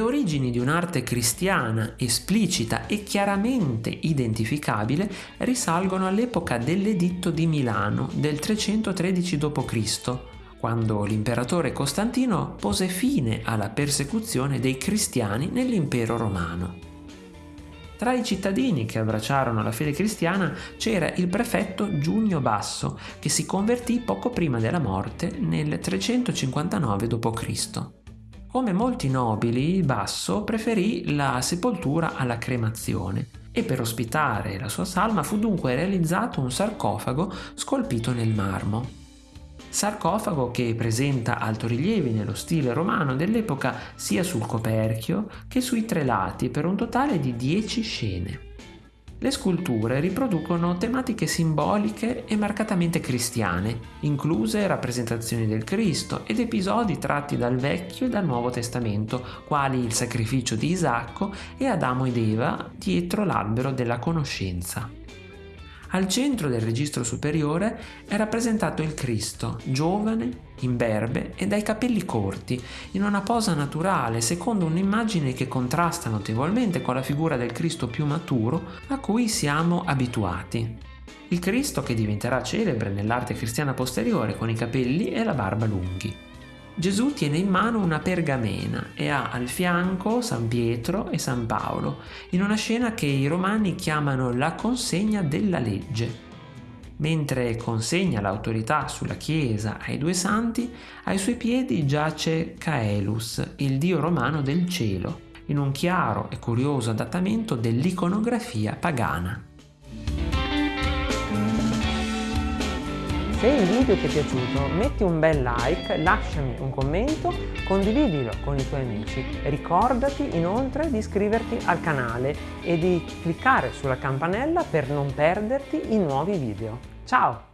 origini di un'arte cristiana esplicita e chiaramente identificabile risalgono all'epoca dell'Editto di Milano del 313 d.C., quando l'imperatore Costantino pose fine alla persecuzione dei cristiani nell'impero romano. Tra i cittadini che abbracciarono la fede cristiana c'era il prefetto Giunio Basso, che si convertì poco prima della morte nel 359 d.C. Come molti nobili, Basso preferì la sepoltura alla cremazione e per ospitare la sua salma fu dunque realizzato un sarcofago scolpito nel marmo sarcofago che presenta altorilievi nello stile romano dell'epoca sia sul coperchio che sui tre lati per un totale di 10 scene. Le sculture riproducono tematiche simboliche e marcatamente cristiane, incluse rappresentazioni del Cristo ed episodi tratti dal Vecchio e dal Nuovo Testamento, quali il sacrificio di Isacco e Adamo ed Eva dietro l'albero della conoscenza. Al centro del registro superiore è rappresentato il Cristo, giovane, imberbe e dai capelli corti, in una posa naturale, secondo un'immagine che contrasta notevolmente con la figura del Cristo più maturo a cui siamo abituati. Il Cristo che diventerà celebre nell'arte cristiana posteriore con i capelli e la barba lunghi. Gesù tiene in mano una pergamena e ha al fianco San Pietro e San Paolo, in una scena che i romani chiamano la consegna della legge. Mentre consegna l'autorità sulla Chiesa ai due santi, ai suoi piedi giace Caelus, il dio romano del cielo, in un chiaro e curioso adattamento dell'iconografia pagana. Se il video ti è piaciuto metti un bel like, lasciami un commento, condividilo con i tuoi amici. Ricordati inoltre di iscriverti al canale e di cliccare sulla campanella per non perderti i nuovi video. Ciao!